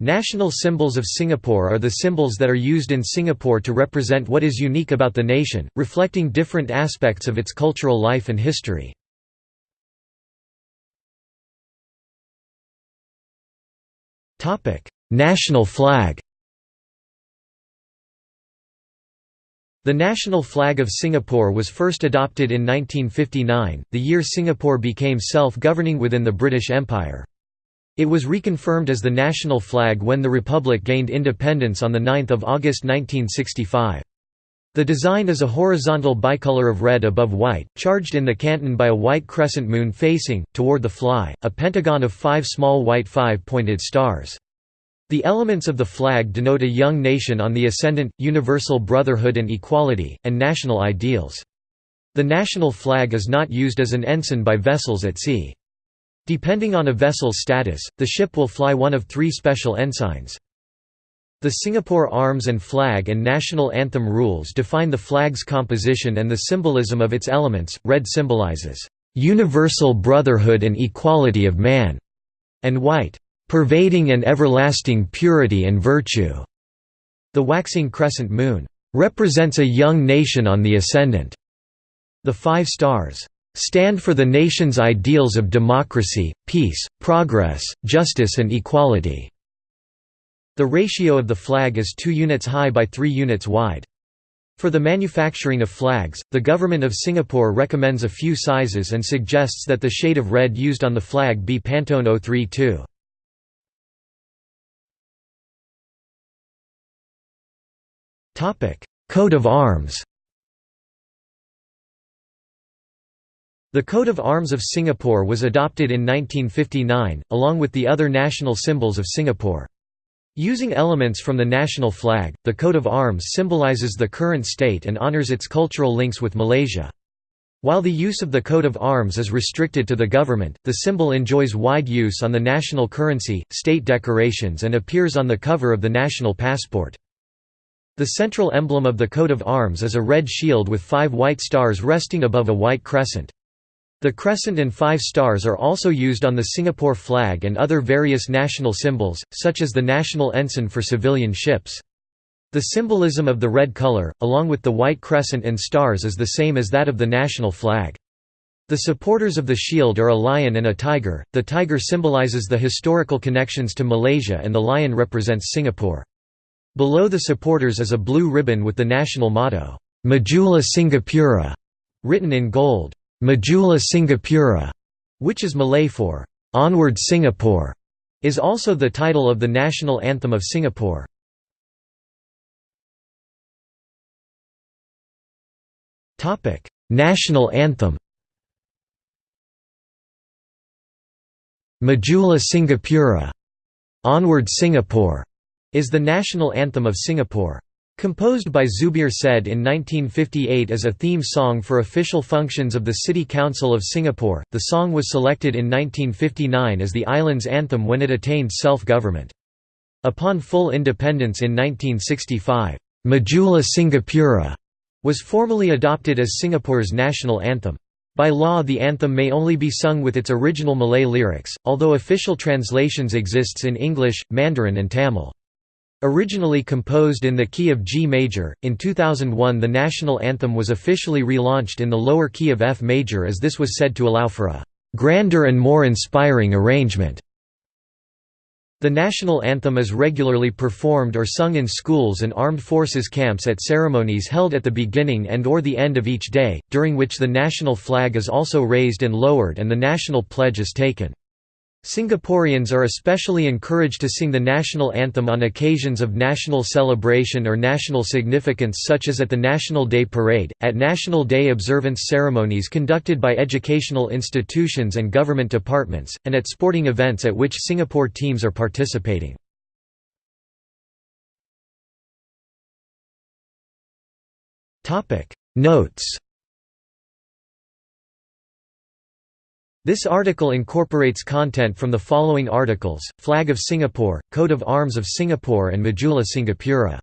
National symbols of Singapore are the symbols that are used in Singapore to represent what is unique about the nation, reflecting different aspects of its cultural life and history. National flag The national flag of Singapore was first adopted in 1959, the year Singapore became self-governing within the British Empire. It was reconfirmed as the national flag when the Republic gained independence on 9 August 1965. The design is a horizontal bicolor of red above white, charged in the canton by a white crescent moon facing, toward the fly, a pentagon of five small white five-pointed stars. The elements of the flag denote a young nation on the ascendant, universal brotherhood and equality, and national ideals. The national flag is not used as an ensign by vessels at sea. Depending on a vessel's status, the ship will fly one of three special ensigns. The Singapore Arms and Flag and National Anthem rules define the flag's composition and the symbolism of its elements. Red symbolizes universal brotherhood and equality of man, and white, pervading and everlasting purity and virtue. The waxing crescent moon represents a young nation on the ascendant. The five stars stand for the nation's ideals of democracy, peace, progress, justice and equality." The ratio of the flag is 2 units high by 3 units wide. For the manufacturing of flags, the Government of Singapore recommends a few sizes and suggests that the shade of red used on the flag be Pantone 032. Coat of arms The coat of arms of Singapore was adopted in 1959, along with the other national symbols of Singapore. Using elements from the national flag, the coat of arms symbolizes the current state and honors its cultural links with Malaysia. While the use of the coat of arms is restricted to the government, the symbol enjoys wide use on the national currency, state decorations and appears on the cover of the national passport. The central emblem of the coat of arms is a red shield with five white stars resting above a white crescent. The crescent and five stars are also used on the Singapore flag and other various national symbols, such as the national ensign for civilian ships. The symbolism of the red color, along with the white crescent and stars is the same as that of the national flag. The supporters of the shield are a lion and a tiger, the tiger symbolizes the historical connections to Malaysia and the lion represents Singapore. Below the supporters is a blue ribbon with the national motto, Majulah Singapura, written in gold. Majulah Singapura, which is Malay for Onward Singapore, is also the title of the national anthem of Singapore. Topic: National anthem. Majulah Singapura, Onward Singapore, is the national anthem of Singapore. Composed by Zubir Said in 1958 as a theme song for official functions of the City Council of Singapore, the song was selected in 1959 as the island's anthem when it attained self-government. Upon full independence in 1965, Majulah Singapura was formally adopted as Singapore's national anthem. By law the anthem may only be sung with its original Malay lyrics, although official translations exists in English, Mandarin and Tamil. Originally composed in the key of G major, in 2001 the national anthem was officially relaunched in the lower key of F major as this was said to allow for a «grander and more inspiring arrangement». The national anthem is regularly performed or sung in schools and armed forces camps at ceremonies held at the beginning and or the end of each day, during which the national flag is also raised and lowered and the national pledge is taken. Singaporeans are especially encouraged to sing the national anthem on occasions of national celebration or national significance such as at the National Day Parade, at National Day observance ceremonies conducted by educational institutions and government departments, and at sporting events at which Singapore teams are participating. Notes This article incorporates content from the following articles, Flag of Singapore, Coat of Arms of Singapore and Majulah Singapura.